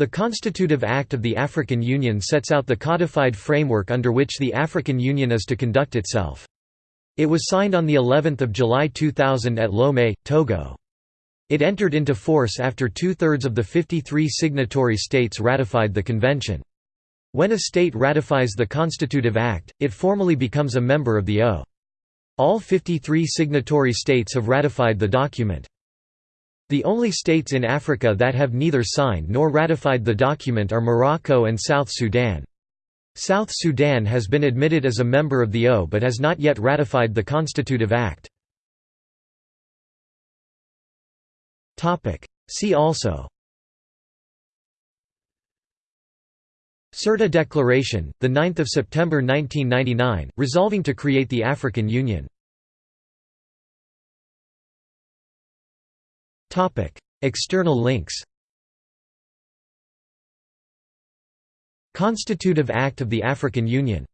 The Constitutive Act of the African Union sets out the codified framework under which the African Union is to conduct itself. It was signed on the 11th of July 2000 at Lomé, Togo. It entered into force after two-thirds of the 53 signatory states ratified the convention. When a state ratifies the Constitutive Act, it formally becomes a member of the O. All 53 signatory states have ratified the document. The only states in Africa that have neither signed nor ratified the document are Morocco and South Sudan. South Sudan has been admitted as a member of the O but has not yet ratified the Constitutive Act. See also Sirte Declaration, 9 September 1999, resolving to create the African Union External links Constitutive Act of the African Union